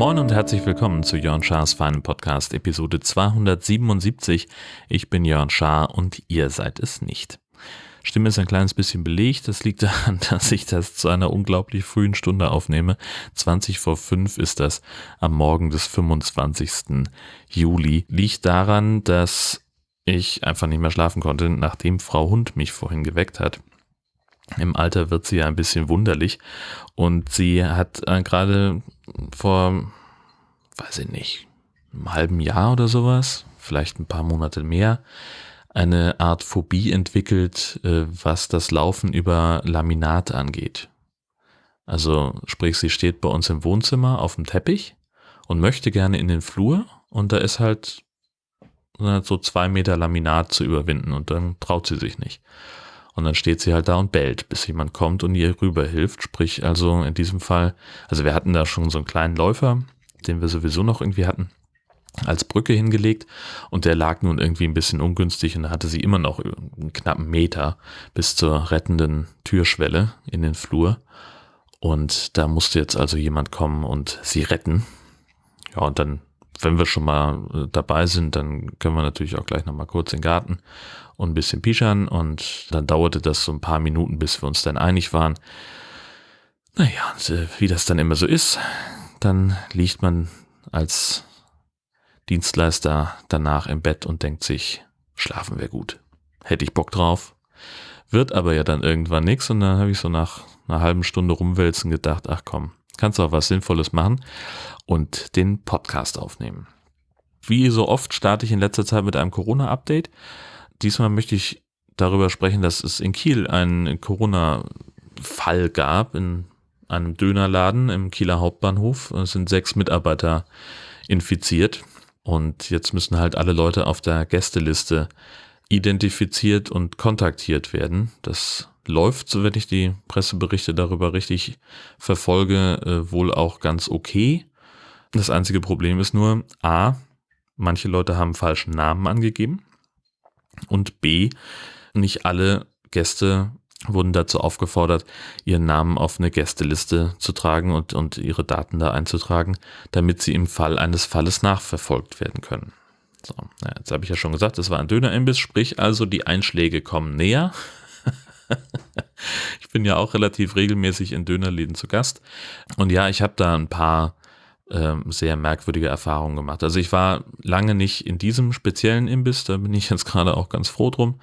Moin und herzlich willkommen zu Jörn Schars Feinen Podcast, Episode 277. Ich bin Jörn Schaar und ihr seid es nicht. Stimme ist ein kleines bisschen belegt. Das liegt daran, dass ich das zu einer unglaublich frühen Stunde aufnehme. 20 vor 5 ist das am Morgen des 25. Juli. Liegt daran, dass ich einfach nicht mehr schlafen konnte, nachdem Frau Hund mich vorhin geweckt hat. Im Alter wird sie ja ein bisschen wunderlich und sie hat äh, gerade vor, weiß ich nicht, einem halben Jahr oder sowas, vielleicht ein paar Monate mehr, eine Art Phobie entwickelt, äh, was das Laufen über Laminat angeht. Also sprich, sie steht bei uns im Wohnzimmer auf dem Teppich und möchte gerne in den Flur und da ist halt so zwei Meter Laminat zu überwinden und dann traut sie sich nicht. Und dann steht sie halt da und bellt, bis jemand kommt und ihr rüberhilft. Sprich, also in diesem Fall, also wir hatten da schon so einen kleinen Läufer, den wir sowieso noch irgendwie hatten, als Brücke hingelegt und der lag nun irgendwie ein bisschen ungünstig und da hatte sie immer noch einen knappen Meter bis zur rettenden Türschwelle in den Flur. Und da musste jetzt also jemand kommen und sie retten. Ja, und dann, wenn wir schon mal äh, dabei sind, dann können wir natürlich auch gleich nochmal kurz in den Garten und ein bisschen pischern und dann dauerte das so ein paar Minuten, bis wir uns dann einig waren. Naja, äh, wie das dann immer so ist, dann liegt man als Dienstleister danach im Bett und denkt sich, schlafen wäre gut. Hätte ich Bock drauf. Wird aber ja dann irgendwann nichts und dann habe ich so nach einer halben Stunde rumwälzen gedacht, ach komm, kannst du auch was Sinnvolles machen und den Podcast aufnehmen. Wie so oft starte ich in letzter Zeit mit einem Corona-Update. Diesmal möchte ich darüber sprechen, dass es in Kiel einen Corona-Fall gab in einem Dönerladen im Kieler Hauptbahnhof. Es sind sechs Mitarbeiter infiziert und jetzt müssen halt alle Leute auf der Gästeliste identifiziert und kontaktiert werden. Das läuft, so wenn ich die Presseberichte darüber richtig verfolge, äh, wohl auch ganz okay. Das einzige Problem ist nur, a, manche Leute haben falschen Namen angegeben und B, nicht alle Gäste wurden dazu aufgefordert, ihren Namen auf eine Gästeliste zu tragen und, und ihre Daten da einzutragen, damit sie im Fall eines Falles nachverfolgt werden können. So, jetzt habe ich ja schon gesagt, es war ein Dönerimbiss, sprich also die Einschläge kommen näher. ich bin ja auch relativ regelmäßig in Dönerläden zu Gast. Und ja, ich habe da ein paar ähm, sehr merkwürdige Erfahrungen gemacht. Also ich war lange nicht in diesem speziellen Imbiss, da bin ich jetzt gerade auch ganz froh drum.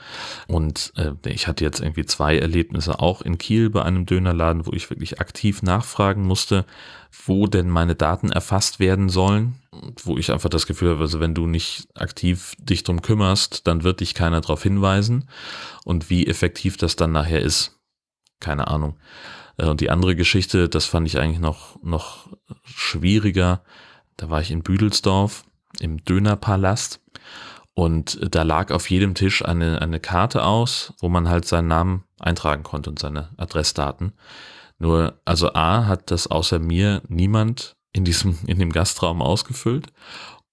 Und äh, ich hatte jetzt irgendwie zwei Erlebnisse auch in Kiel bei einem Dönerladen, wo ich wirklich aktiv nachfragen musste, wo denn meine Daten erfasst werden sollen. Wo ich einfach das Gefühl habe, also wenn du nicht aktiv dich drum kümmerst, dann wird dich keiner darauf hinweisen. Und wie effektiv das dann nachher ist, keine Ahnung. Äh, und die andere Geschichte, das fand ich eigentlich noch, noch schwieriger. Da war ich in Büdelsdorf im Dönerpalast und da lag auf jedem Tisch eine, eine Karte aus, wo man halt seinen Namen eintragen konnte und seine Adressdaten. Nur, also A hat das außer mir niemand in diesem, in dem Gastraum ausgefüllt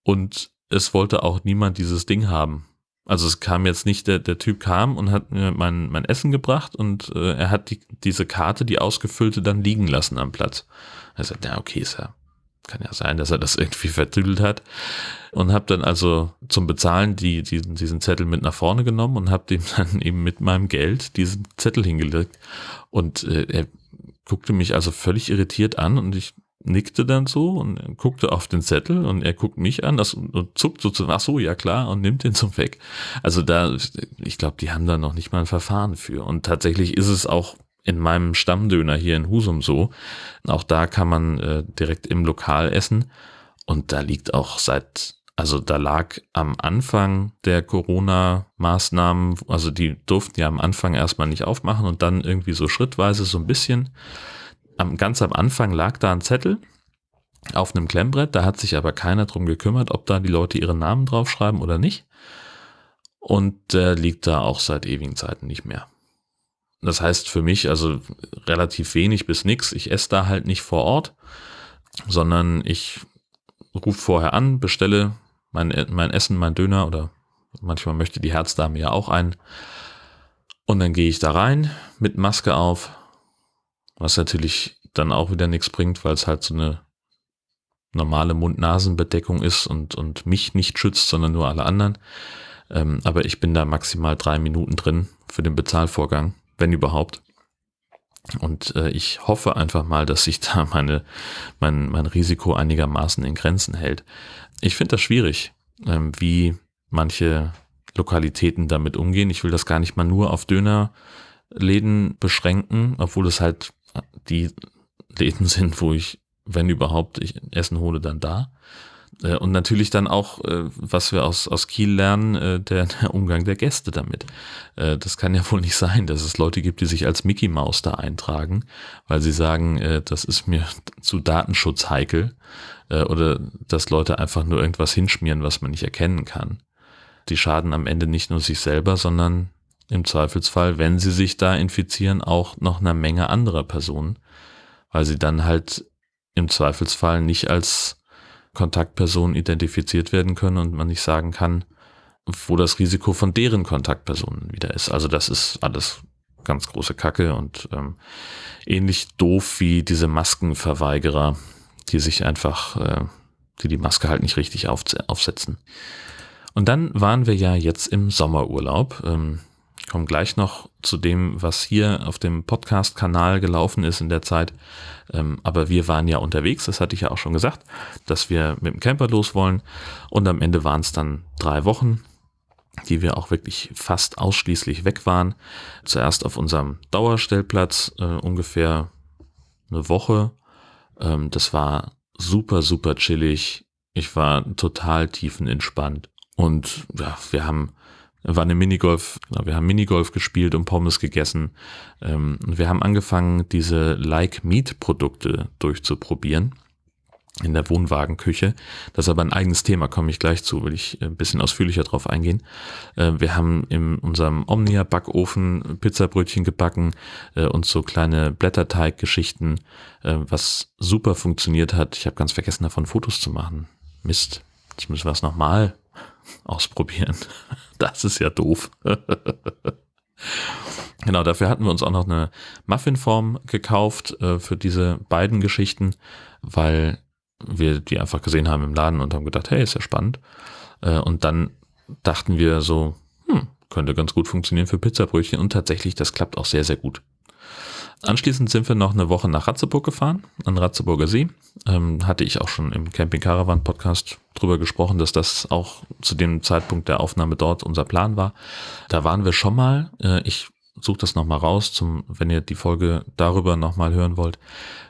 und es wollte auch niemand dieses Ding haben. Also es kam jetzt nicht, der, der Typ kam und hat mir mein, mein Essen gebracht und äh, er hat die, diese Karte, die ausgefüllte, dann liegen lassen am Platz. Er sagt, ja, okay, ist ja, kann ja sein, dass er das irgendwie vertüdelt hat. Und habe dann also zum Bezahlen die, die, diesen Zettel mit nach vorne genommen und habe dem dann eben mit meinem Geld diesen Zettel hingelegt. Und äh, er guckte mich also völlig irritiert an und ich nickte dann so und guckte auf den Zettel und er guckt mich an das, und zuckt so zu, ach so, ja klar, und nimmt den so weg. Also da, ich glaube, die haben da noch nicht mal ein Verfahren für. Und tatsächlich ist es auch in meinem Stammdöner hier in Husum so. Auch da kann man äh, direkt im Lokal essen. Und da liegt auch seit, also da lag am Anfang der Corona-Maßnahmen, also die durften ja am Anfang erstmal nicht aufmachen und dann irgendwie so schrittweise so ein bisschen am, ganz am Anfang lag da ein Zettel auf einem Klemmbrett, da hat sich aber keiner drum gekümmert, ob da die Leute ihre Namen draufschreiben oder nicht. Und der liegt da auch seit ewigen Zeiten nicht mehr. Das heißt für mich also relativ wenig bis nix. Ich esse da halt nicht vor Ort, sondern ich rufe vorher an, bestelle mein, mein Essen, mein Döner oder manchmal möchte die Herzdame ja auch ein. Und dann gehe ich da rein mit Maske auf, was natürlich dann auch wieder nichts bringt, weil es halt so eine normale Mund-Nasen-Bedeckung ist und, und mich nicht schützt, sondern nur alle anderen. Ähm, aber ich bin da maximal drei Minuten drin für den Bezahlvorgang, wenn überhaupt. Und äh, ich hoffe einfach mal, dass sich da meine, mein, mein Risiko einigermaßen in Grenzen hält. Ich finde das schwierig, ähm, wie manche Lokalitäten damit umgehen. Ich will das gar nicht mal nur auf Dönerläden beschränken, obwohl es halt die Läden sind, wo ich, wenn überhaupt, ich Essen hole, dann da. Äh, und natürlich dann auch, äh, was wir aus, aus Kiel lernen, äh, der, der Umgang der Gäste damit. Das kann ja wohl nicht sein, dass es Leute gibt, die sich als Mickey Maus da eintragen, weil sie sagen, das ist mir zu Datenschutz heikel. Oder dass Leute einfach nur irgendwas hinschmieren, was man nicht erkennen kann. Die schaden am Ende nicht nur sich selber, sondern im Zweifelsfall, wenn sie sich da infizieren, auch noch einer Menge anderer Personen, weil sie dann halt im Zweifelsfall nicht als Kontaktpersonen identifiziert werden können und man nicht sagen kann, wo das Risiko von deren Kontaktpersonen wieder ist. Also das ist alles ganz große Kacke und ähm, ähnlich doof wie diese Maskenverweigerer, die sich einfach, äh, die die Maske halt nicht richtig auf, aufsetzen. Und dann waren wir ja jetzt im Sommerurlaub. Ähm, komme gleich noch zu dem, was hier auf dem Podcast-Kanal gelaufen ist in der Zeit. Ähm, aber wir waren ja unterwegs, das hatte ich ja auch schon gesagt, dass wir mit dem Camper los wollen. Und am Ende waren es dann drei Wochen, die wir auch wirklich fast ausschließlich weg waren. Zuerst auf unserem Dauerstellplatz äh, ungefähr eine Woche. Ähm, das war super, super chillig. Ich war total tiefenentspannt. Und ja, wir haben war eine Minigolf, genau, wir haben Minigolf gespielt und Pommes gegessen. Ähm, und wir haben angefangen, diese Like Meat Produkte durchzuprobieren in der Wohnwagenküche. Das ist aber ein eigenes Thema, komme ich gleich zu, will ich ein bisschen ausführlicher drauf eingehen. Äh, wir haben in unserem Omnia-Backofen Pizzabrötchen gebacken äh, und so kleine Blätterteig-Geschichten, äh, was super funktioniert hat. Ich habe ganz vergessen, davon Fotos zu machen. Mist, jetzt müssen wir es nochmal ausprobieren. Das ist ja doof. genau, dafür hatten wir uns auch noch eine Muffinform gekauft äh, für diese beiden Geschichten, weil wir die einfach gesehen haben im Laden und haben gedacht, hey, ist ja spannend. Äh, und dann dachten wir so, hm, könnte ganz gut funktionieren für Pizzabrötchen und tatsächlich, das klappt auch sehr, sehr gut. Anschließend sind wir noch eine Woche nach Ratzeburg gefahren, an Ratzeburger See. Ähm, hatte ich auch schon im Camping Caravan Podcast drüber gesprochen, dass das auch zu dem Zeitpunkt der Aufnahme dort unser Plan war. Da waren wir schon mal. Äh, ich suche das nochmal raus, zum, wenn ihr die Folge darüber nochmal hören wollt,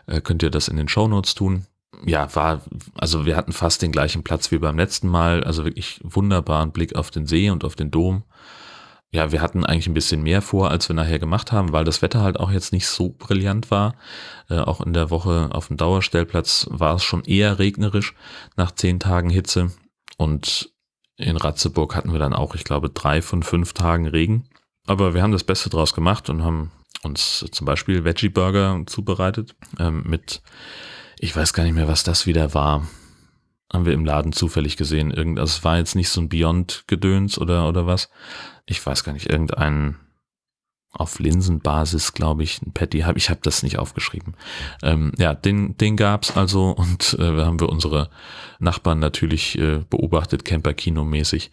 äh, könnt ihr das in den Show Notes tun. Ja, war, also wir hatten fast den gleichen Platz wie beim letzten Mal, also wirklich wunderbaren Blick auf den See und auf den Dom ja, wir hatten eigentlich ein bisschen mehr vor, als wir nachher gemacht haben, weil das Wetter halt auch jetzt nicht so brillant war. Äh, auch in der Woche auf dem Dauerstellplatz war es schon eher regnerisch nach zehn Tagen Hitze. Und in Ratzeburg hatten wir dann auch, ich glaube, drei von fünf Tagen Regen. Aber wir haben das Beste draus gemacht und haben uns zum Beispiel Veggie Burger zubereitet ähm, mit, ich weiß gar nicht mehr, was das wieder war haben wir im Laden zufällig gesehen. Irgend, also es war jetzt nicht so ein Beyond-Gedöns oder, oder was. Ich weiß gar nicht, irgendein auf Linsenbasis, glaube ich, ein Patty habe. Ich habe das nicht aufgeschrieben. Ähm, ja, den, den gab's also und äh, haben wir unsere Nachbarn natürlich äh, beobachtet, Camper-Kino-mäßig,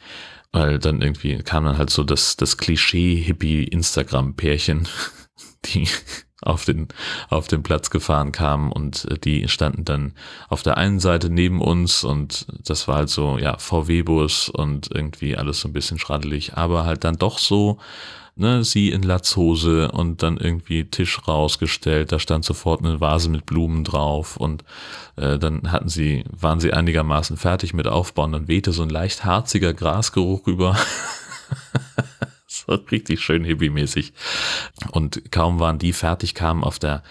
weil dann irgendwie kam dann halt so das, das Klischee-Hippie-Instagram-Pärchen, die auf den, auf den Platz gefahren kamen und äh, die standen dann auf der einen Seite neben uns und das war halt so, ja, VW-Bus und irgendwie alles so ein bisschen schraddelig, aber halt dann doch so, ne, sie in Latzhose und dann irgendwie Tisch rausgestellt, da stand sofort eine Vase mit Blumen drauf und äh, dann hatten sie, waren sie einigermaßen fertig mit Aufbauen, dann wehte so ein leicht harziger Grasgeruch richtig schön hippie-mäßig. Und kaum waren die fertig, kamen auf der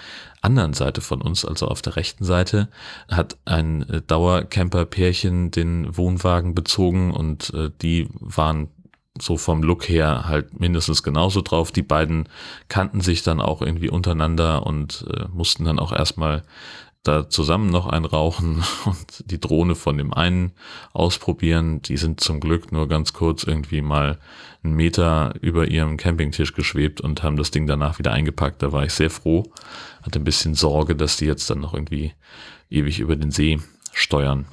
anderen Seite von uns, also auf der rechten Seite, hat ein äh, Dauercamper-Pärchen den Wohnwagen bezogen und äh, die waren so vom Look her halt mindestens genauso drauf. Die beiden kannten sich dann auch irgendwie untereinander und äh, mussten dann auch erstmal da zusammen noch ein rauchen und die Drohne von dem einen ausprobieren. Die sind zum Glück nur ganz kurz irgendwie mal einen Meter über ihrem Campingtisch geschwebt und haben das Ding danach wieder eingepackt. Da war ich sehr froh. Hatte ein bisschen Sorge, dass die jetzt dann noch irgendwie ewig über den See steuern.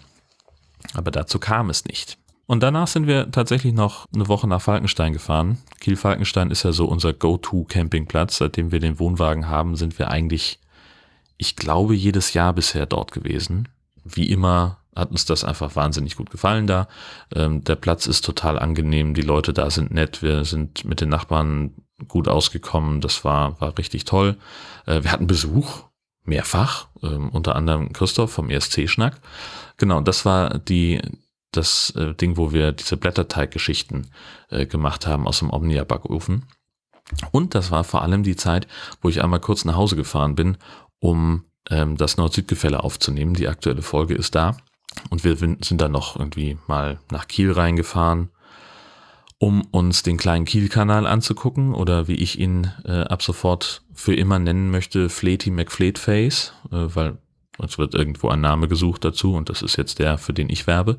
Aber dazu kam es nicht. Und danach sind wir tatsächlich noch eine Woche nach Falkenstein gefahren. Kiel-Falkenstein ist ja so unser Go-To-Campingplatz. Seitdem wir den Wohnwagen haben, sind wir eigentlich, ich glaube, jedes Jahr bisher dort gewesen. Wie immer hat uns das einfach wahnsinnig gut gefallen da. Ähm, der Platz ist total angenehm, die Leute da sind nett, wir sind mit den Nachbarn gut ausgekommen, das war, war richtig toll. Äh, wir hatten Besuch, mehrfach, ähm, unter anderem Christoph vom ESC-Schnack. Genau, das war die, das äh, Ding, wo wir diese Blätterteiggeschichten äh, gemacht haben aus dem Omnia-Backofen. Und das war vor allem die Zeit, wo ich einmal kurz nach Hause gefahren bin, um ähm, das Nord-Süd-Gefälle aufzunehmen. Die aktuelle Folge ist da. Und wir sind dann noch irgendwie mal nach Kiel reingefahren, um uns den kleinen Kiel-Kanal anzugucken oder wie ich ihn äh, ab sofort für immer nennen möchte, Fleety McFleetface, äh, weil es wird irgendwo ein Name gesucht dazu und das ist jetzt der, für den ich werbe.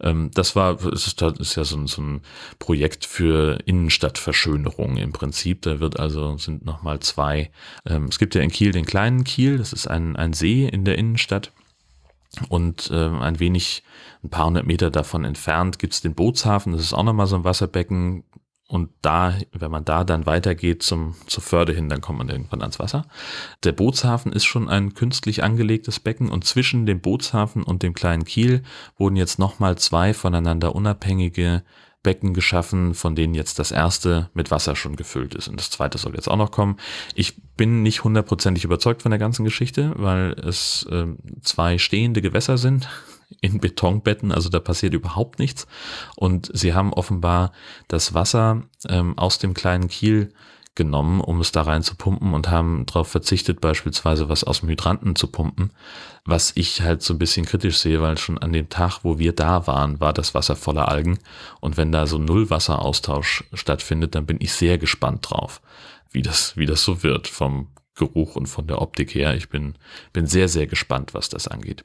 Ähm, das war, es ist, ist ja so ein, so ein Projekt für Innenstadtverschönerung im Prinzip. Da wird also, sind nochmal zwei, ähm, es gibt ja in Kiel den kleinen Kiel, das ist ein, ein See in der Innenstadt. Und äh, ein wenig, ein paar hundert Meter davon entfernt gibt's den Bootshafen. Das ist auch nochmal so ein Wasserbbecken, und da, wenn man da dann weitergeht zum, zur Förde hin, dann kommt man irgendwann ans Wasser. Der Bootshafen ist schon ein künstlich angelegtes Becken und zwischen dem Bootshafen und dem kleinen Kiel wurden jetzt nochmal zwei voneinander unabhängige Becken geschaffen, von denen jetzt das erste mit Wasser schon gefüllt ist und das zweite soll jetzt auch noch kommen. Ich bin nicht hundertprozentig überzeugt von der ganzen Geschichte, weil es äh, zwei stehende Gewässer sind in Betonbetten, also da passiert überhaupt nichts. Und sie haben offenbar das Wasser ähm, aus dem kleinen Kiel genommen, um es da rein zu pumpen und haben darauf verzichtet, beispielsweise was aus dem Hydranten zu pumpen, was ich halt so ein bisschen kritisch sehe, weil schon an dem Tag, wo wir da waren, war das Wasser voller Algen und wenn da so Nullwasseraustausch stattfindet, dann bin ich sehr gespannt drauf, wie das, wie das so wird vom Geruch und von der Optik her. Ich bin, bin sehr, sehr gespannt, was das angeht.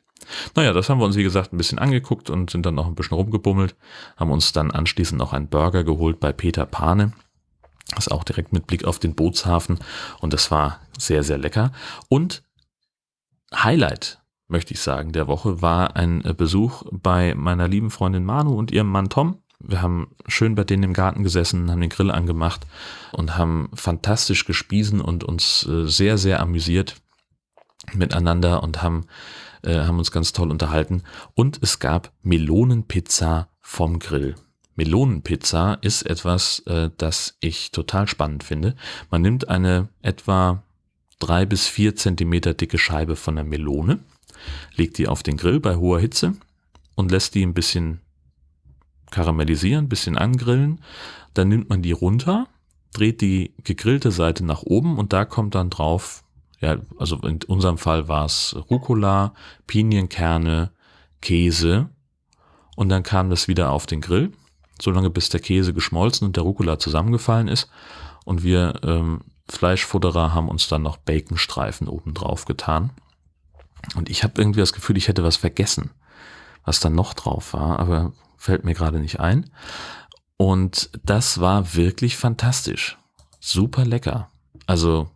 Naja, das haben wir uns, wie gesagt, ein bisschen angeguckt und sind dann noch ein bisschen rumgebummelt, haben uns dann anschließend noch einen Burger geholt bei Peter Pane. Das ist auch direkt mit Blick auf den Bootshafen und das war sehr, sehr lecker. Und Highlight, möchte ich sagen, der Woche war ein Besuch bei meiner lieben Freundin Manu und ihrem Mann Tom. Wir haben schön bei denen im Garten gesessen, haben den Grill angemacht und haben fantastisch gespiesen und uns äh, sehr, sehr amüsiert miteinander und haben, äh, haben uns ganz toll unterhalten. Und es gab Melonenpizza vom Grill. Melonenpizza ist etwas, äh, das ich total spannend finde. Man nimmt eine etwa drei bis vier Zentimeter dicke Scheibe von der Melone, legt die auf den Grill bei hoher Hitze und lässt die ein bisschen karamellisieren, bisschen angrillen. Dann nimmt man die runter, dreht die gegrillte Seite nach oben und da kommt dann drauf, ja, also in unserem Fall war es Rucola, Pinienkerne, Käse und dann kam das wieder auf den Grill, solange bis der Käse geschmolzen und der Rucola zusammengefallen ist und wir ähm, Fleischfutterer haben uns dann noch Baconstreifen oben drauf getan. Und ich habe irgendwie das Gefühl, ich hätte was vergessen, was dann noch drauf war, aber fällt mir gerade nicht ein. Und das war wirklich fantastisch. Super lecker. Also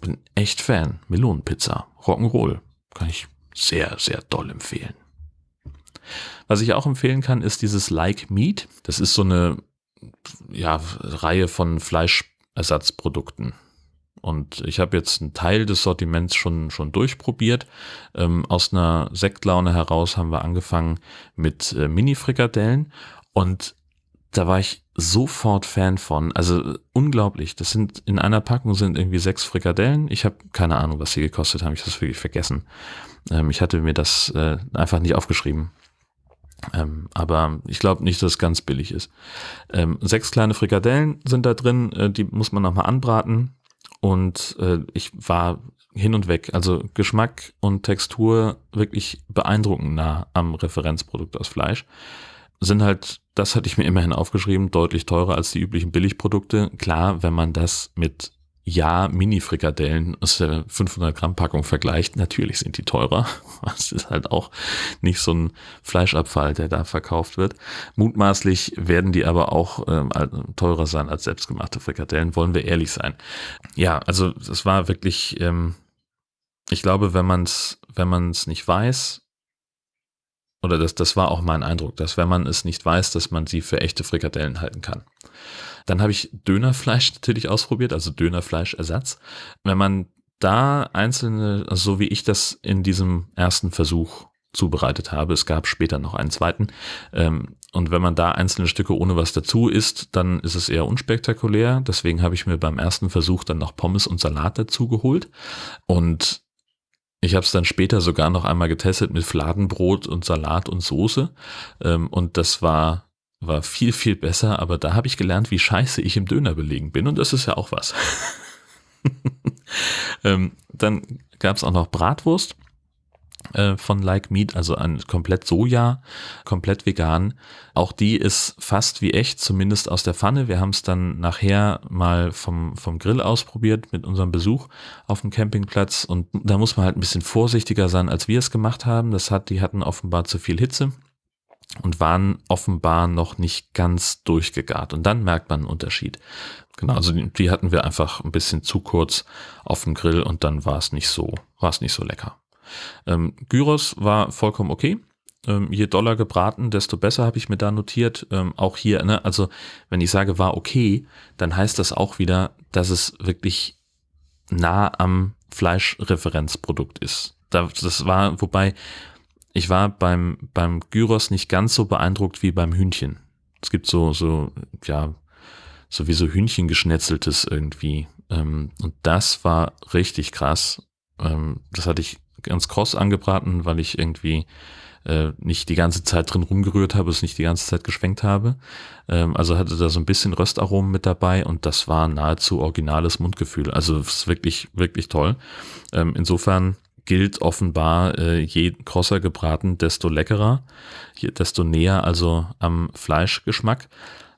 bin echt Fan. Melonenpizza, Rock'n'Roll. Kann ich sehr, sehr doll empfehlen. Was ich auch empfehlen kann, ist dieses Like Meat. Das ist so eine ja, Reihe von Fleischersatzprodukten. Und ich habe jetzt einen Teil des Sortiments schon, schon durchprobiert. Ähm, aus einer Sektlaune heraus haben wir angefangen mit äh, Mini-Frikadellen. Und da war ich sofort Fan von. Also unglaublich. Das sind in einer Packung sind irgendwie sechs Frikadellen. Ich habe keine Ahnung, was sie gekostet haben. Ich habe das wirklich vergessen. Ähm, ich hatte mir das äh, einfach nicht aufgeschrieben. Ähm, aber ich glaube nicht, dass es ganz billig ist. Ähm, sechs kleine Frikadellen sind da drin. Äh, die muss man nochmal anbraten. Und äh, ich war hin und weg. Also Geschmack und Textur wirklich beeindruckend nah am Referenzprodukt aus Fleisch. Sind halt, das hatte ich mir immerhin aufgeschrieben, deutlich teurer als die üblichen Billigprodukte. Klar, wenn man das mit ja Mini-Frikadellen aus der 500 Gramm Packung vergleicht, natürlich sind die teurer. Das ist halt auch nicht so ein Fleischabfall, der da verkauft wird. Mutmaßlich werden die aber auch ähm, teurer sein als selbstgemachte Frikadellen, wollen wir ehrlich sein. Ja, also es war wirklich, ähm, ich glaube, wenn man es wenn man es nicht weiß, oder das, das war auch mein Eindruck, dass wenn man es nicht weiß, dass man sie für echte Frikadellen halten kann. Dann habe ich Dönerfleisch natürlich ausprobiert, also Dönerfleischersatz. Wenn man da einzelne, so wie ich das in diesem ersten Versuch zubereitet habe, es gab später noch einen zweiten, ähm, und wenn man da einzelne Stücke ohne was dazu isst, dann ist es eher unspektakulär. Deswegen habe ich mir beim ersten Versuch dann noch Pommes und Salat dazu geholt. Und ich habe es dann später sogar noch einmal getestet mit Fladenbrot und Salat und Soße. Ähm, und das war war viel, viel besser, aber da habe ich gelernt, wie scheiße ich im Döner belegen bin und das ist ja auch was. ähm, dann gab es auch noch Bratwurst äh, von Like Meat, also ein komplett Soja, komplett vegan. Auch die ist fast wie echt, zumindest aus der Pfanne. Wir haben es dann nachher mal vom, vom Grill ausprobiert mit unserem Besuch auf dem Campingplatz und da muss man halt ein bisschen vorsichtiger sein, als wir es gemacht haben. Das hat, die hatten offenbar zu viel Hitze und waren offenbar noch nicht ganz durchgegart. Und dann merkt man einen Unterschied. Genau, also die, hatten wir einfach ein bisschen zu kurz auf dem Grill und dann war es nicht so, war es nicht so lecker. Ähm, Gyros war vollkommen okay. Ähm, je doller gebraten, desto besser habe ich mir da notiert. Ähm, auch hier, ne, also wenn ich sage war okay, dann heißt das auch wieder, dass es wirklich nah am Fleischreferenzprodukt ist. das war, wobei ich war beim, beim Gyros nicht ganz so beeindruckt wie beim Hühnchen. Es gibt so, so, ja, sowieso Hühnchen geschnetzeltes irgendwie. Ähm, und das war richtig krass. Ähm, das hatte ich ganz kross angebraten, weil ich irgendwie äh, nicht die ganze Zeit drin rumgerührt habe, es nicht die ganze Zeit geschwenkt habe. Ähm, also hatte da so ein bisschen Röstaromen mit dabei und das war nahezu originales Mundgefühl. Also es ist wirklich, wirklich toll. Insofern gilt offenbar, äh, je krosser gebraten, desto leckerer, je, desto näher also am Fleischgeschmack.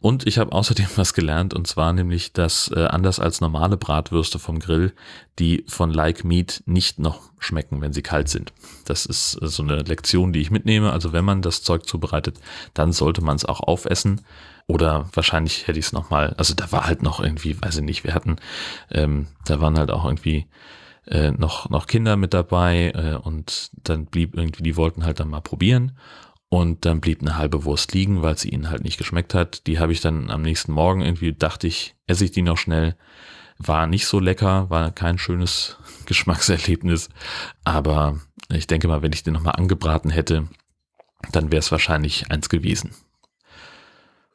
Und ich habe außerdem was gelernt, und zwar nämlich, dass äh, anders als normale Bratwürste vom Grill, die von Like Meat nicht noch schmecken, wenn sie kalt sind. Das ist äh, so eine Lektion, die ich mitnehme. Also wenn man das Zeug zubereitet, dann sollte man es auch aufessen. Oder wahrscheinlich hätte ich es nochmal, also da war halt noch irgendwie, weiß ich nicht, wir hatten, ähm, da waren halt auch irgendwie äh, noch, noch Kinder mit dabei äh, und dann blieb irgendwie, die wollten halt dann mal probieren und dann blieb eine halbe Wurst liegen, weil sie ihnen halt nicht geschmeckt hat. Die habe ich dann am nächsten Morgen irgendwie, dachte ich, esse ich die noch schnell. War nicht so lecker, war kein schönes Geschmackserlebnis, aber ich denke mal, wenn ich den nochmal angebraten hätte, dann wäre es wahrscheinlich eins gewesen.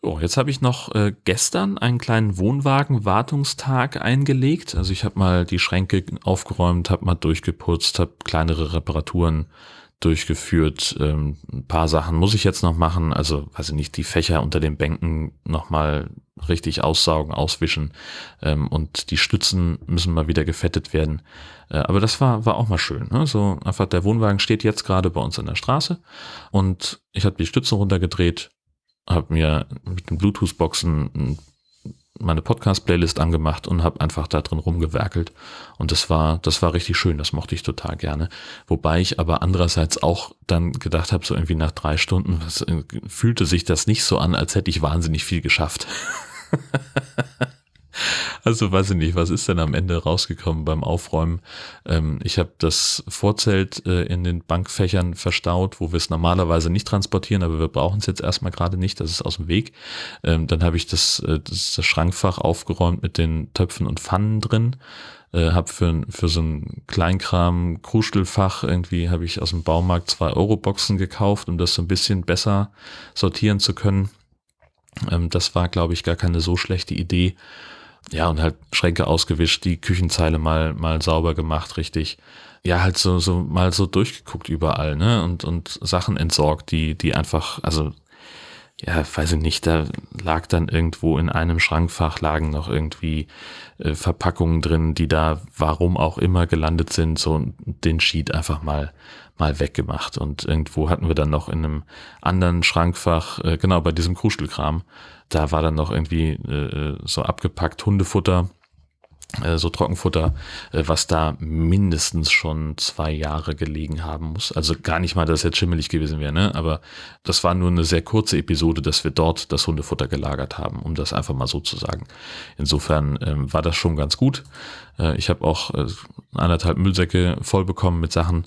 Oh, jetzt habe ich noch äh, gestern einen kleinen Wohnwagen-Wartungstag eingelegt. Also ich habe mal die Schränke aufgeräumt, habe mal durchgeputzt, habe kleinere Reparaturen durchgeführt. Ähm, ein paar Sachen muss ich jetzt noch machen. Also, weiß ich nicht, die Fächer unter den Bänken nochmal richtig aussaugen, auswischen. Ähm, und die Stützen müssen mal wieder gefettet werden. Äh, aber das war, war auch mal schön. Ne? So einfach der Wohnwagen steht jetzt gerade bei uns an der Straße und ich habe die Stützen runtergedreht, habe mir mit den Bluetooth-Boxen meine Podcast-Playlist angemacht und habe einfach da drin rumgewerkelt. Und das war, das war richtig schön, das mochte ich total gerne. Wobei ich aber andererseits auch dann gedacht habe, so irgendwie nach drei Stunden, was, äh, fühlte sich das nicht so an, als hätte ich wahnsinnig viel geschafft. Also weiß ich nicht, was ist denn am Ende rausgekommen beim Aufräumen? Ähm, ich habe das Vorzelt äh, in den Bankfächern verstaut, wo wir es normalerweise nicht transportieren, aber wir brauchen es jetzt erstmal gerade nicht, das ist aus dem Weg. Ähm, dann habe ich das, äh, das, das Schrankfach aufgeräumt mit den Töpfen und Pfannen drin. Äh, habe für, für so ein Kleinkram Kruschelfach irgendwie habe ich aus dem Baumarkt zwei Euro Boxen gekauft, um das so ein bisschen besser sortieren zu können. Ähm, das war, glaube ich, gar keine so schlechte Idee. Ja, und halt Schränke ausgewischt, die Küchenzeile mal, mal sauber gemacht, richtig. Ja, halt so, so mal so durchgeguckt überall, ne? Und, und Sachen entsorgt, die, die einfach, also, ja, weiß ich nicht, da lag dann irgendwo in einem Schrankfach lagen noch irgendwie äh, Verpackungen drin, die da warum auch immer gelandet sind, so den Sheet einfach mal mal weggemacht. Und irgendwo hatten wir dann noch in einem anderen Schrankfach, äh, genau bei diesem Kruschelkram, da war dann noch irgendwie äh, so abgepackt Hundefutter. Äh, so Trockenfutter, äh, was da mindestens schon zwei Jahre gelegen haben muss. Also gar nicht mal, dass es jetzt schimmelig gewesen wäre, ne? aber das war nur eine sehr kurze Episode, dass wir dort das Hundefutter gelagert haben, um das einfach mal so zu sagen. Insofern ähm, war das schon ganz gut. Äh, ich habe auch äh, anderthalb Müllsäcke voll bekommen mit Sachen.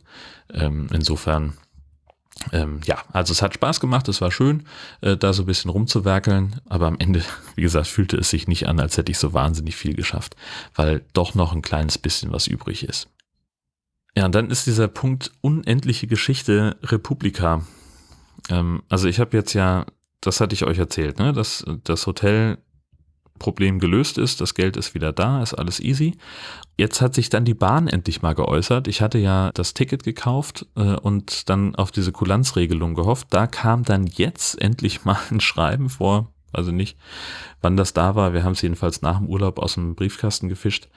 Ähm, insofern ähm, ja, also es hat Spaß gemacht, es war schön, äh, da so ein bisschen rumzuwerkeln, aber am Ende, wie gesagt, fühlte es sich nicht an, als hätte ich so wahnsinnig viel geschafft, weil doch noch ein kleines bisschen was übrig ist. Ja, und dann ist dieser Punkt unendliche Geschichte Republika. Ähm, also ich habe jetzt ja, das hatte ich euch erzählt, ne, dass das Hotel Problem gelöst ist, das Geld ist wieder da, ist alles easy. Jetzt hat sich dann die Bahn endlich mal geäußert. Ich hatte ja das Ticket gekauft äh, und dann auf diese Kulanzregelung gehofft. Da kam dann jetzt endlich mal ein Schreiben vor, also nicht, wann das da war. Wir haben es jedenfalls nach dem Urlaub aus dem Briefkasten gefischt.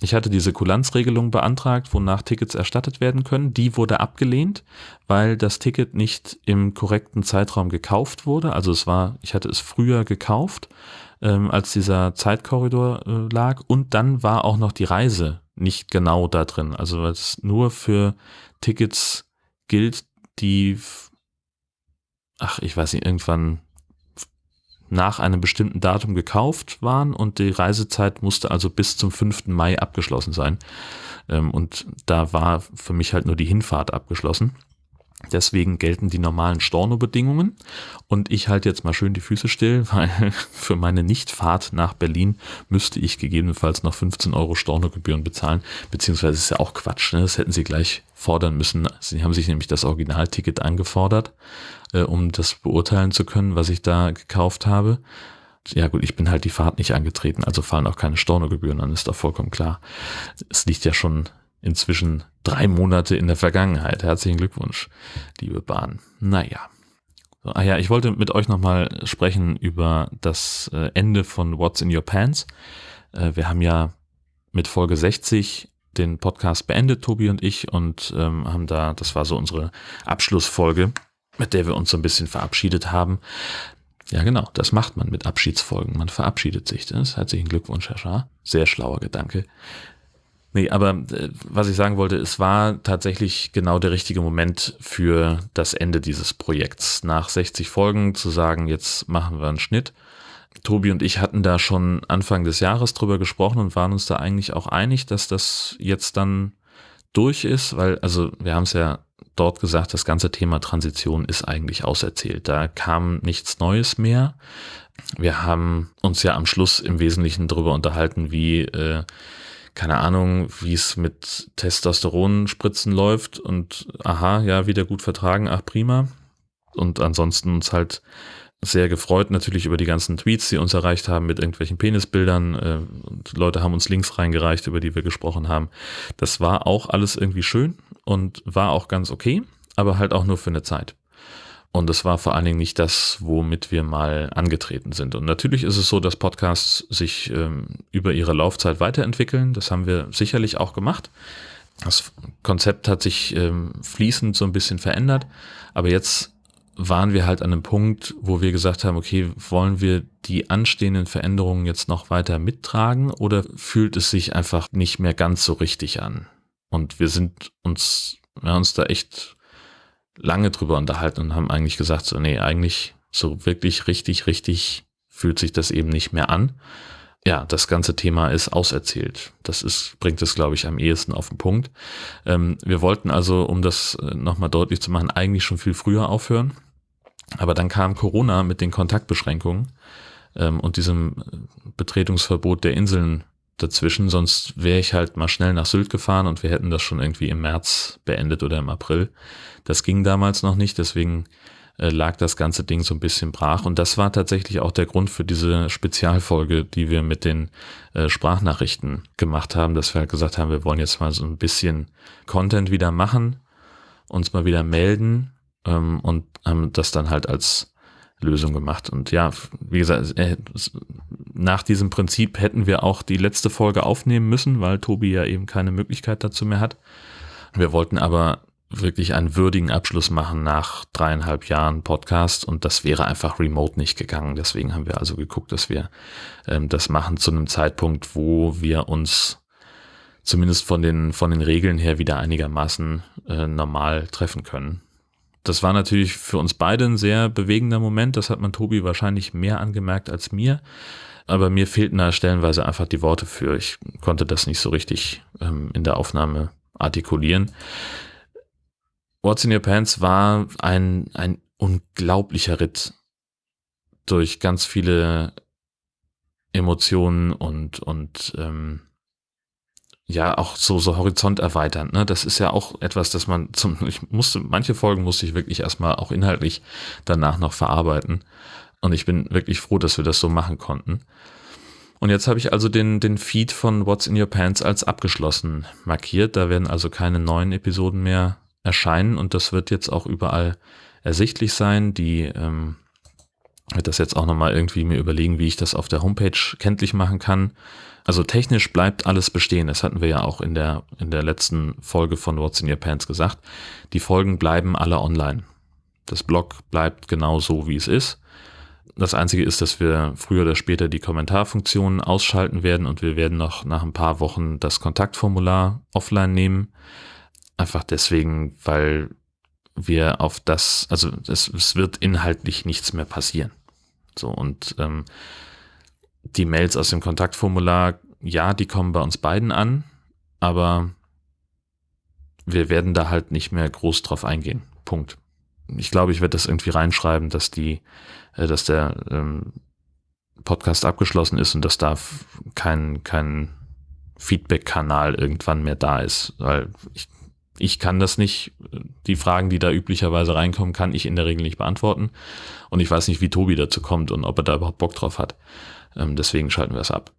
Ich hatte diese Kulanzregelung beantragt, wonach Tickets erstattet werden können. Die wurde abgelehnt, weil das Ticket nicht im korrekten Zeitraum gekauft wurde. Also es war, ich hatte es früher gekauft ähm, als dieser Zeitkorridor äh, lag. Und dann war auch noch die Reise nicht genau da drin. Also weil es nur für Tickets gilt, die, ach, ich weiß nicht, irgendwann nach einem bestimmten Datum gekauft waren und die Reisezeit musste also bis zum 5. Mai abgeschlossen sein. Ähm, und da war für mich halt nur die Hinfahrt abgeschlossen. Deswegen gelten die normalen Storno-Bedingungen und ich halte jetzt mal schön die Füße still, weil für meine Nichtfahrt nach Berlin müsste ich gegebenenfalls noch 15 Euro Stornogebühren bezahlen, beziehungsweise ist ja auch Quatsch, ne? das hätten sie gleich fordern müssen. Sie haben sich nämlich das Originalticket angefordert, äh, um das beurteilen zu können, was ich da gekauft habe. Ja gut, ich bin halt die Fahrt nicht angetreten, also fallen auch keine Stornogebühren an, ist doch vollkommen klar. Es liegt ja schon inzwischen drei Monate in der Vergangenheit. Herzlichen Glückwunsch, liebe Bahn. Naja. Ah ja, ich wollte mit euch nochmal sprechen über das äh, Ende von What's in Your Pants. Äh, wir haben ja mit Folge 60 den Podcast beendet, Tobi und ich, und ähm, haben da, das war so unsere Abschlussfolge, mit der wir uns so ein bisschen verabschiedet haben. Ja, genau, das macht man mit Abschiedsfolgen. Man verabschiedet sich. Das herzlichen Glückwunsch, Herr Schaar. Sehr schlauer Gedanke. Nee, aber äh, was ich sagen wollte, es war tatsächlich genau der richtige Moment für das Ende dieses Projekts. Nach 60 Folgen zu sagen, jetzt machen wir einen Schnitt. Tobi und ich hatten da schon Anfang des Jahres drüber gesprochen und waren uns da eigentlich auch einig, dass das jetzt dann durch ist, weil, also wir haben es ja dort gesagt, das ganze Thema Transition ist eigentlich auserzählt. Da kam nichts Neues mehr. Wir haben uns ja am Schluss im Wesentlichen darüber unterhalten, wie äh, keine Ahnung, wie es mit Testosteronspritzen läuft und aha, ja, wieder gut vertragen, ach prima. Und ansonsten uns halt sehr gefreut natürlich über die ganzen Tweets, die uns erreicht haben mit irgendwelchen Penisbildern. Äh, und Leute haben uns Links reingereicht, über die wir gesprochen haben. Das war auch alles irgendwie schön und war auch ganz okay, aber halt auch nur für eine Zeit. Und es war vor allen Dingen nicht das, womit wir mal angetreten sind. Und natürlich ist es so, dass Podcasts sich ähm, über ihre Laufzeit weiterentwickeln. Das haben wir sicherlich auch gemacht. Das Konzept hat sich ähm, fließend so ein bisschen verändert. Aber jetzt waren wir halt an einem Punkt, wo wir gesagt haben, okay, wollen wir die anstehenden Veränderungen jetzt noch weiter mittragen oder fühlt es sich einfach nicht mehr ganz so richtig an? Und wir sind uns, wir haben uns da echt lange drüber unterhalten und haben eigentlich gesagt, so, nee, eigentlich so wirklich richtig, richtig fühlt sich das eben nicht mehr an. Ja, das ganze Thema ist auserzählt. Das ist, bringt es, glaube ich, am ehesten auf den Punkt. Ähm, wir wollten also, um das äh, nochmal deutlich zu machen, eigentlich schon viel früher aufhören. Aber dann kam Corona mit den Kontaktbeschränkungen ähm, und diesem äh, Betretungsverbot der Inseln dazwischen, sonst wäre ich halt mal schnell nach Sylt gefahren und wir hätten das schon irgendwie im März beendet oder im April. Das ging damals noch nicht, deswegen äh, lag das ganze Ding so ein bisschen brach. Und das war tatsächlich auch der Grund für diese Spezialfolge, die wir mit den äh, Sprachnachrichten gemacht haben, dass wir halt gesagt haben, wir wollen jetzt mal so ein bisschen Content wieder machen, uns mal wieder melden ähm, und haben das dann halt als Lösung gemacht. Und ja, wie gesagt, äh, nach diesem Prinzip hätten wir auch die letzte Folge aufnehmen müssen, weil Tobi ja eben keine Möglichkeit dazu mehr hat. Wir wollten aber wirklich einen würdigen Abschluss machen nach dreieinhalb Jahren Podcast und das wäre einfach remote nicht gegangen. Deswegen haben wir also geguckt, dass wir ähm, das machen zu einem Zeitpunkt, wo wir uns zumindest von den, von den Regeln her wieder einigermaßen äh, normal treffen können. Das war natürlich für uns beide ein sehr bewegender Moment. Das hat man Tobi wahrscheinlich mehr angemerkt als mir. Aber mir fehlten da stellenweise einfach die Worte für. Ich konnte das nicht so richtig ähm, in der Aufnahme artikulieren. What's in Your Pants war ein, ein unglaublicher Ritt durch ganz viele Emotionen und, und ähm, ja, auch so, so Horizont erweitern. Ne? Das ist ja auch etwas, das man zum, ich musste, manche Folgen musste ich wirklich erstmal auch inhaltlich danach noch verarbeiten. Und ich bin wirklich froh, dass wir das so machen konnten. Und jetzt habe ich also den, den Feed von What's in Your Pants als abgeschlossen markiert. Da werden also keine neuen Episoden mehr erscheinen und das wird jetzt auch überall ersichtlich sein. Die ähm, wird das jetzt auch nochmal irgendwie mir überlegen, wie ich das auf der Homepage kenntlich machen kann. Also technisch bleibt alles bestehen. Das hatten wir ja auch in der, in der letzten Folge von What's in Your Pants gesagt. Die Folgen bleiben alle online. Das Blog bleibt genau so, wie es ist. Das Einzige ist, dass wir früher oder später die Kommentarfunktion ausschalten werden und wir werden noch nach ein paar Wochen das Kontaktformular offline nehmen. Einfach deswegen, weil wir auf das, also es, es wird inhaltlich nichts mehr passieren. So und ähm, die Mails aus dem Kontaktformular, ja, die kommen bei uns beiden an, aber wir werden da halt nicht mehr groß drauf eingehen. Punkt. Ich glaube, ich werde das irgendwie reinschreiben, dass die, äh, dass der ähm, Podcast abgeschlossen ist und dass da kein, kein Feedback-Kanal irgendwann mehr da ist. Weil ich ich kann das nicht, die Fragen, die da üblicherweise reinkommen, kann ich in der Regel nicht beantworten. Und ich weiß nicht, wie Tobi dazu kommt und ob er da überhaupt Bock drauf hat. Ähm, deswegen schalten wir es ab.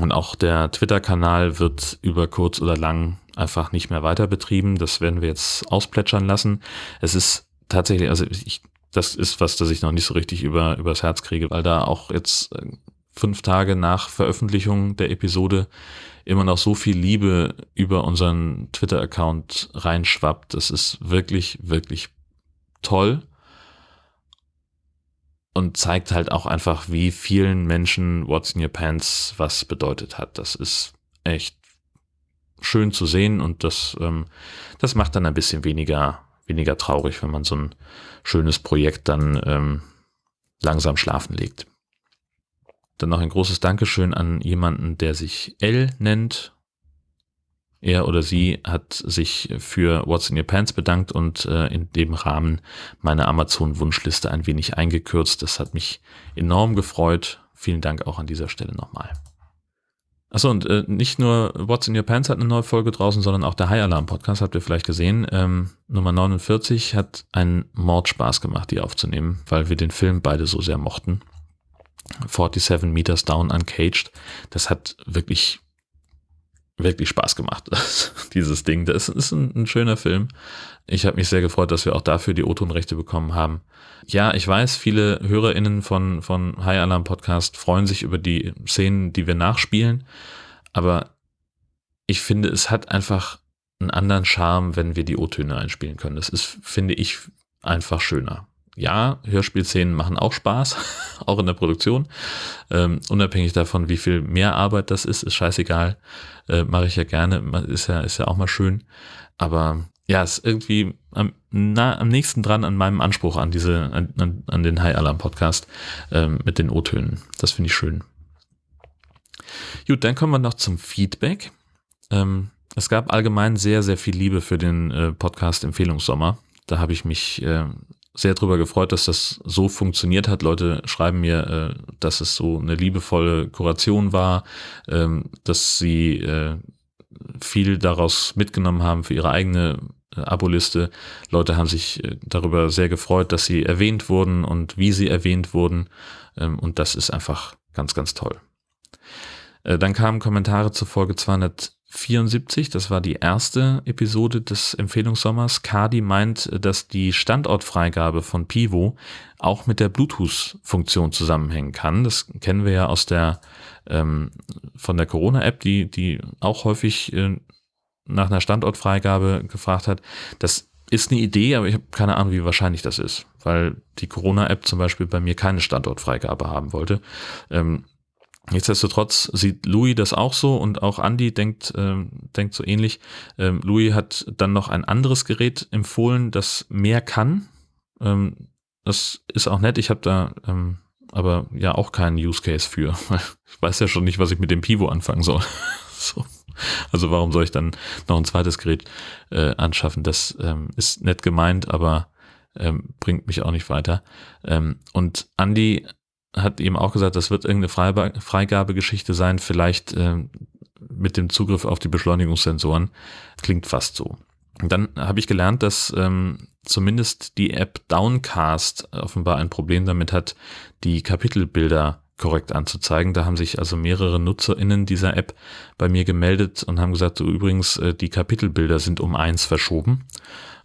Und auch der Twitter-Kanal wird über kurz oder lang einfach nicht mehr weiter betrieben. Das werden wir jetzt ausplätschern lassen. Es ist tatsächlich, also ich, das ist was, das ich noch nicht so richtig über, übers Herz kriege, weil da auch jetzt äh, fünf Tage nach Veröffentlichung der Episode immer noch so viel Liebe über unseren Twitter-Account reinschwappt. Das ist wirklich, wirklich toll und zeigt halt auch einfach, wie vielen Menschen What's in Your Pants was bedeutet hat. Das ist echt schön zu sehen und das, ähm, das macht dann ein bisschen weniger, weniger traurig, wenn man so ein schönes Projekt dann ähm, langsam schlafen legt. Dann noch ein großes Dankeschön an jemanden, der sich L nennt. Er oder sie hat sich für What's in Your Pants bedankt und äh, in dem Rahmen meine Amazon-Wunschliste ein wenig eingekürzt. Das hat mich enorm gefreut. Vielen Dank auch an dieser Stelle nochmal. Achso, und äh, nicht nur What's in Your Pants hat eine neue Folge draußen, sondern auch der High Alarm Podcast, habt ihr vielleicht gesehen. Ähm, Nummer 49 hat einen Mordspaß gemacht, die aufzunehmen, weil wir den Film beide so sehr mochten. 47 Meters Down Uncaged. Das hat wirklich, wirklich Spaß gemacht, dieses Ding. Das ist ein, ein schöner Film. Ich habe mich sehr gefreut, dass wir auch dafür die O-Ton-Rechte bekommen haben. Ja, ich weiß, viele HörerInnen von, von High Alarm Podcast freuen sich über die Szenen, die wir nachspielen. Aber ich finde, es hat einfach einen anderen Charme, wenn wir die O-Töne einspielen können. Das ist, finde ich, einfach schöner ja, Hörspielszenen machen auch Spaß, auch in der Produktion. Ähm, unabhängig davon, wie viel mehr Arbeit das ist, ist scheißegal. Äh, Mache ich ja gerne, ist ja, ist ja auch mal schön. Aber ja, ist irgendwie am, na, am nächsten dran an meinem Anspruch an diese, an, an, an den High Alarm Podcast ähm, mit den O-Tönen. Das finde ich schön. Gut, dann kommen wir noch zum Feedback. Ähm, es gab allgemein sehr, sehr viel Liebe für den äh, Podcast Empfehlungssommer. Da habe ich mich äh, sehr darüber gefreut, dass das so funktioniert hat. Leute schreiben mir, äh, dass es so eine liebevolle Kuration war, ähm, dass sie äh, viel daraus mitgenommen haben für ihre eigene äh, Aboliste. Leute haben sich äh, darüber sehr gefreut, dass sie erwähnt wurden und wie sie erwähnt wurden. Ähm, und das ist einfach ganz, ganz toll. Äh, dann kamen Kommentare zur Folge 200. 74, das war die erste Episode des Empfehlungssommers. Kadi meint, dass die Standortfreigabe von Pivo auch mit der Bluetooth-Funktion zusammenhängen kann. Das kennen wir ja aus der ähm, von der Corona-App, die, die auch häufig äh, nach einer Standortfreigabe gefragt hat. Das ist eine Idee, aber ich habe keine Ahnung, wie wahrscheinlich das ist, weil die Corona-App zum Beispiel bei mir keine Standortfreigabe haben wollte. Ähm, Nichtsdestotrotz sieht Louis das auch so und auch Andy denkt, ähm, denkt so ähnlich. Ähm, Louis hat dann noch ein anderes Gerät empfohlen, das mehr kann. Ähm, das ist auch nett. Ich habe da ähm, aber ja auch keinen Use Case für. Ich weiß ja schon nicht, was ich mit dem Pivo anfangen soll. so. Also warum soll ich dann noch ein zweites Gerät äh, anschaffen? Das ähm, ist nett gemeint, aber ähm, bringt mich auch nicht weiter. Ähm, und Andy hat eben auch gesagt, das wird irgendeine Freigabegeschichte sein, vielleicht ähm, mit dem Zugriff auf die Beschleunigungssensoren. Klingt fast so. Und dann habe ich gelernt, dass ähm, zumindest die App Downcast offenbar ein Problem damit hat, die Kapitelbilder korrekt anzuzeigen. Da haben sich also mehrere NutzerInnen dieser App bei mir gemeldet und haben gesagt, so übrigens, äh, die Kapitelbilder sind um eins verschoben.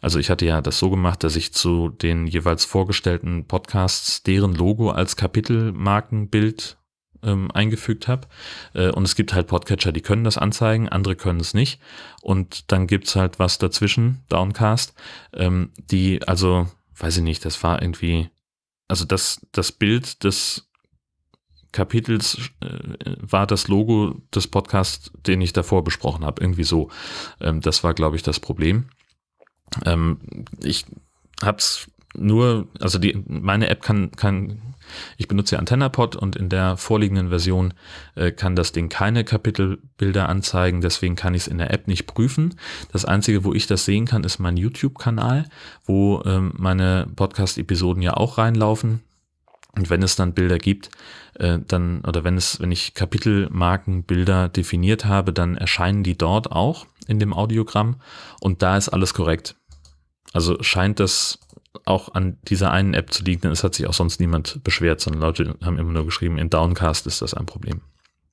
Also ich hatte ja das so gemacht, dass ich zu den jeweils vorgestellten Podcasts deren Logo als Kapitelmarkenbild ähm, eingefügt habe. Äh, und es gibt halt Podcatcher, die können das anzeigen, andere können es nicht. Und dann gibt's halt was dazwischen, Downcast, ähm, die, also, weiß ich nicht, das war irgendwie, also das, das Bild des Kapitels äh, war das Logo des Podcasts, den ich davor besprochen habe. Irgendwie so. Ähm, das war, glaube ich, das Problem. Ähm, ich hab's nur, also die, meine App kann, kann, ich benutze AntennaPod und in der vorliegenden Version äh, kann das Ding keine Kapitelbilder anzeigen, deswegen kann ich es in der App nicht prüfen. Das Einzige, wo ich das sehen kann, ist mein YouTube-Kanal, wo ähm, meine Podcast-Episoden ja auch reinlaufen. Und wenn es dann Bilder gibt, äh, dann, oder wenn es, wenn ich Kapitelmarkenbilder definiert habe, dann erscheinen die dort auch in dem Audiogramm und da ist alles korrekt. Also scheint das auch an dieser einen App zu liegen, denn es hat sich auch sonst niemand beschwert, sondern Leute haben immer nur geschrieben, in Downcast ist das ein Problem.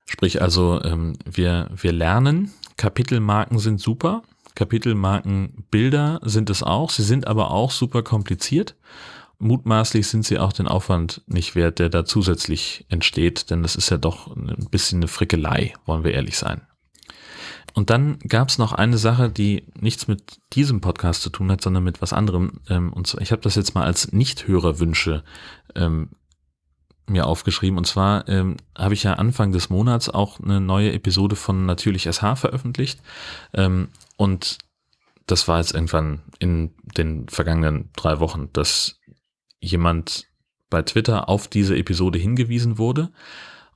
Sprich also, ähm, wir, wir lernen, Kapitelmarken sind super, Kapitelmarkenbilder sind es auch, sie sind aber auch super kompliziert. Mutmaßlich sind sie auch den Aufwand nicht wert, der da zusätzlich entsteht, denn das ist ja doch ein bisschen eine Frickelei, wollen wir ehrlich sein. Und dann gab es noch eine Sache, die nichts mit diesem Podcast zu tun hat, sondern mit was anderem. Ähm, und zwar, ich habe das jetzt mal als Nichthörerwünsche ähm, mir aufgeschrieben. Und zwar ähm, habe ich ja Anfang des Monats auch eine neue Episode von Natürlich SH veröffentlicht. Ähm, und das war jetzt irgendwann in den vergangenen drei Wochen, dass jemand bei Twitter auf diese Episode hingewiesen wurde.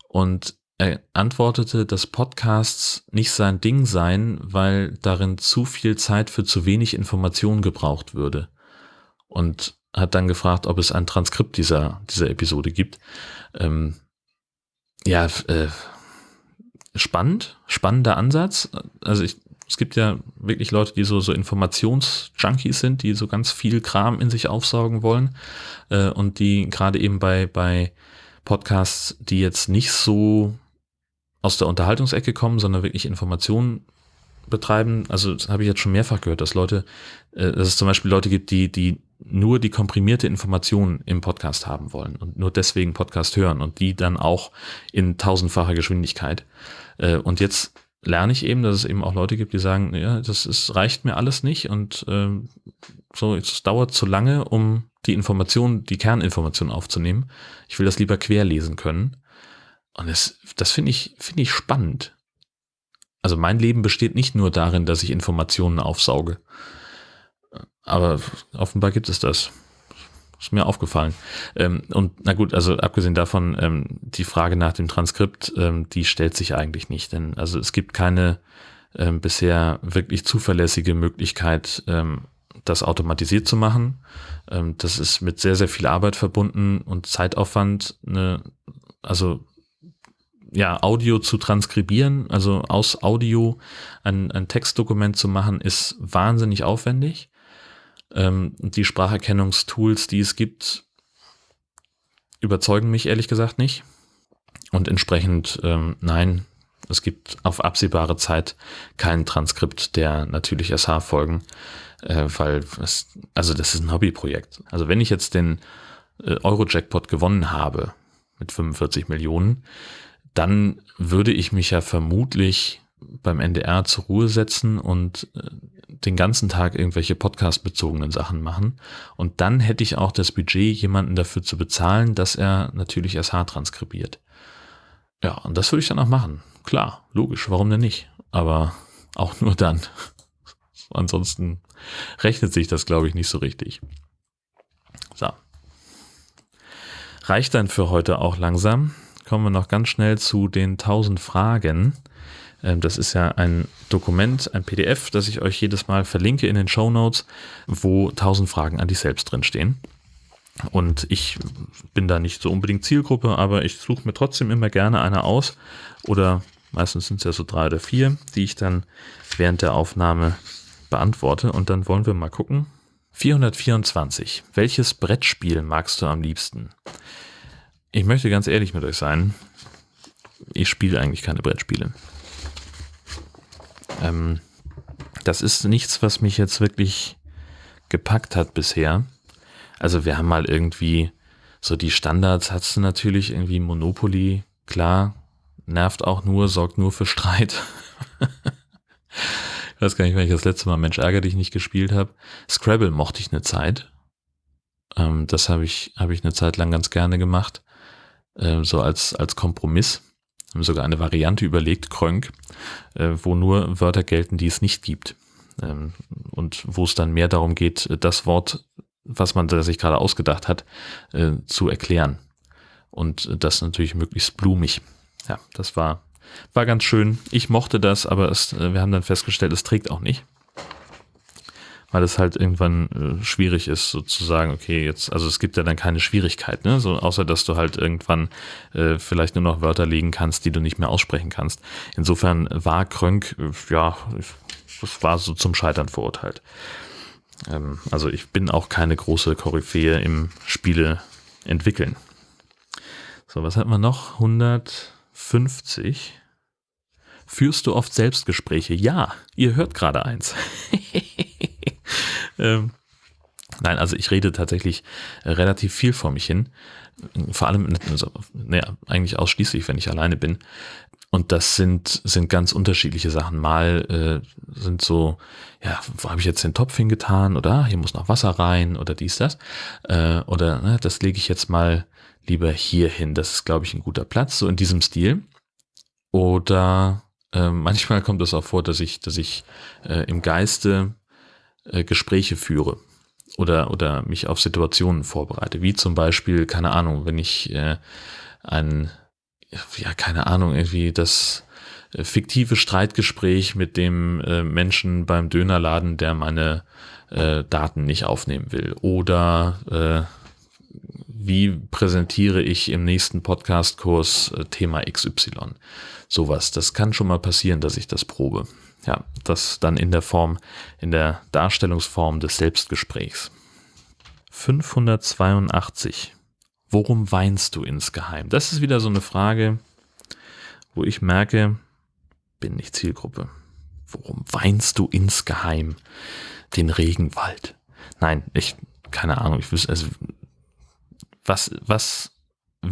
Und er antwortete, dass Podcasts nicht sein Ding seien, weil darin zu viel Zeit für zu wenig Information gebraucht würde. Und hat dann gefragt, ob es ein Transkript dieser, dieser Episode gibt. Ähm, ja, äh, spannend, spannender Ansatz. Also ich, es gibt ja wirklich Leute, die so, so Informationsjunkies sind, die so ganz viel Kram in sich aufsaugen wollen äh, und die gerade eben bei, bei Podcasts, die jetzt nicht so aus der Unterhaltungsecke kommen, sondern wirklich Informationen betreiben. Also das habe ich jetzt schon mehrfach gehört, dass Leute, äh, dass es zum Beispiel Leute gibt, die, die nur die komprimierte Information im Podcast haben wollen und nur deswegen Podcast hören und die dann auch in tausendfacher Geschwindigkeit. Äh, und jetzt lerne ich eben, dass es eben auch Leute gibt, die sagen, ja, das ist, reicht mir alles nicht und ähm, so, es dauert zu lange, um die Information, die Kerninformation aufzunehmen. Ich will das lieber querlesen können. Und das, das finde ich, finde ich spannend. Also mein Leben besteht nicht nur darin, dass ich Informationen aufsauge. Aber offenbar gibt es das. Ist mir aufgefallen. Ähm, und na gut, also abgesehen davon, ähm, die Frage nach dem Transkript, ähm, die stellt sich eigentlich nicht. Denn also es gibt keine bisher wirklich zuverlässige Möglichkeit, das automatisiert zu machen. Das ist mit sehr, sehr viel Arbeit verbunden und Zeitaufwand. Eine, also ja, Audio zu transkribieren, also aus Audio ein, ein Textdokument zu machen, ist wahnsinnig aufwendig. Ähm, die Spracherkennungstools, die es gibt, überzeugen mich ehrlich gesagt nicht. Und entsprechend, ähm, nein, es gibt auf absehbare Zeit kein Transkript der natürlich SH-Folgen, äh, weil es, also das ist ein Hobbyprojekt. Also wenn ich jetzt den äh, Euro-Jackpot gewonnen habe mit 45 Millionen, dann würde ich mich ja vermutlich beim NDR zur Ruhe setzen und äh, den ganzen Tag irgendwelche podcast-bezogenen Sachen machen. Und dann hätte ich auch das Budget, jemanden dafür zu bezahlen, dass er natürlich SH transkribiert. Ja, und das würde ich dann auch machen. Klar, logisch, warum denn nicht? Aber auch nur dann. Ansonsten rechnet sich das, glaube ich, nicht so richtig. So. Reicht dann für heute auch langsam. Kommen wir noch ganz schnell zu den 1000 Fragen. Ähm, das ist ja ein Dokument, ein PDF, das ich euch jedes Mal verlinke in den Show Notes, wo 1000 Fragen an dich selbst drinstehen. Und ich bin da nicht so unbedingt Zielgruppe, aber ich suche mir trotzdem immer gerne eine aus. Oder meistens sind es ja so drei oder vier, die ich dann während der Aufnahme beantworte. Und dann wollen wir mal gucken. 424. Welches Brettspiel magst du am liebsten? Ich möchte ganz ehrlich mit euch sein. Ich spiele eigentlich keine Brettspiele. Ähm, das ist nichts, was mich jetzt wirklich gepackt hat bisher. Also wir haben mal irgendwie so die Standards, hast du natürlich irgendwie Monopoly, klar, nervt auch nur, sorgt nur für Streit. ich weiß gar nicht, wenn ich das letzte Mal Mensch ärger dich nicht gespielt habe. Scrabble mochte ich eine Zeit. Ähm, das habe ich, habe ich eine Zeit lang ganz gerne gemacht. Äh, so als, als Kompromiss haben sogar eine Variante überlegt, Krönk, äh, wo nur Wörter gelten, die es nicht gibt. Ähm, und wo es dann mehr darum geht, das Wort, was man sich gerade ausgedacht hat, äh, zu erklären. Und das natürlich möglichst blumig. Ja, das war, war ganz schön. Ich mochte das, aber es, äh, wir haben dann festgestellt, es trägt auch nicht weil es halt irgendwann äh, schwierig ist, sozusagen, okay, jetzt, also es gibt ja dann keine Schwierigkeit, ne? So, außer dass du halt irgendwann äh, vielleicht nur noch Wörter legen kannst, die du nicht mehr aussprechen kannst. Insofern war Krönk, äh, ja, das war so zum Scheitern verurteilt. Ähm, also ich bin auch keine große Koryphäe im Spiele entwickeln. So, was hat man noch? 150. Führst du oft Selbstgespräche? Ja, ihr hört gerade eins. ähm, nein, also ich rede tatsächlich äh, relativ viel vor mich hin. Vor allem, also, naja, eigentlich ausschließlich, wenn ich alleine bin. Und das sind, sind ganz unterschiedliche Sachen. Mal äh, sind so, ja, wo habe ich jetzt den Topf hingetan? Oder ah, hier muss noch Wasser rein oder dies, das. Äh, oder ne, das lege ich jetzt mal lieber hier hin. Das ist, glaube ich, ein guter Platz, so in diesem Stil. Oder äh, manchmal kommt es auch vor, dass ich, dass ich äh, im Geiste äh, Gespräche führe oder, oder mich auf Situationen vorbereite. Wie zum Beispiel, keine Ahnung, wenn ich äh, ein, ja, keine Ahnung, irgendwie das äh, fiktive Streitgespräch mit dem äh, Menschen beim Dönerladen, der meine äh, Daten nicht aufnehmen will. Oder äh, wie präsentiere ich im nächsten Podcast-Kurs äh, Thema XY? Sowas. Das kann schon mal passieren, dass ich das probe ja, das dann in der Form, in der Darstellungsform des Selbstgesprächs. 582. Worum weinst du insgeheim? Das ist wieder so eine Frage, wo ich merke, bin nicht Zielgruppe. Worum weinst du insgeheim den Regenwald? Nein, ich, keine Ahnung, ich wüsste, also, was, was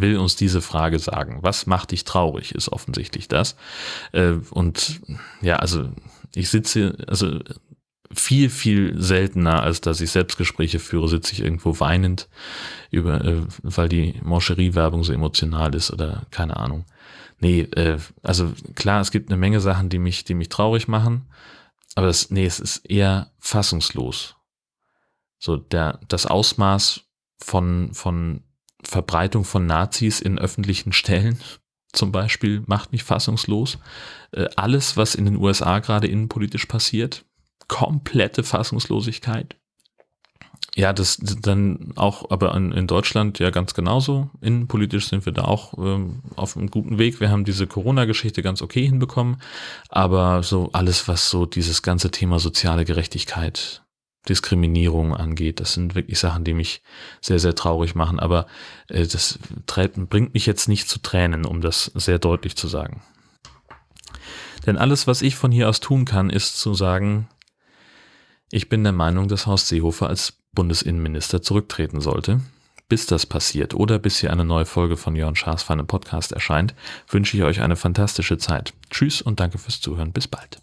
will uns diese Frage sagen? Was macht dich traurig, ist offensichtlich das. Äh, und ja, also ich sitze, also viel, viel seltener, als dass ich Selbstgespräche führe, sitze ich irgendwo weinend, über, äh, weil die Moncherie-Werbung so emotional ist oder keine Ahnung. Nee, äh, also klar, es gibt eine Menge Sachen, die mich, die mich traurig machen, aber das, nee, es ist eher fassungslos. So, der, das Ausmaß von, von Verbreitung von Nazis in öffentlichen Stellen zum Beispiel macht mich fassungslos. Äh, alles, was in den USA gerade innenpolitisch passiert, komplette Fassungslosigkeit. Ja, das dann auch, aber in, Deutschland ja ganz genauso. Innenpolitisch sind wir da auch ähm, auf einem guten Weg. Wir haben diese Corona-Geschichte ganz okay hinbekommen, aber so alles, was so dieses ganze Thema soziale Gerechtigkeit Diskriminierung angeht. Das sind wirklich Sachen, die mich sehr, sehr traurig machen. Aber äh, das bringt mich jetzt nicht zu Tränen, um das sehr deutlich zu sagen. Denn alles, was ich von hier aus tun kann, ist zu sagen, ich bin der Meinung, dass Horst Seehofer als Bundesinnenminister zurücktreten sollte. bis das passiert oder bis hier eine neue Folge von Jörn Schaas Feinen Podcast erscheint, wünsche ich euch eine fantastische Zeit. Tschüss und danke fürs Zuhören. Bis bald.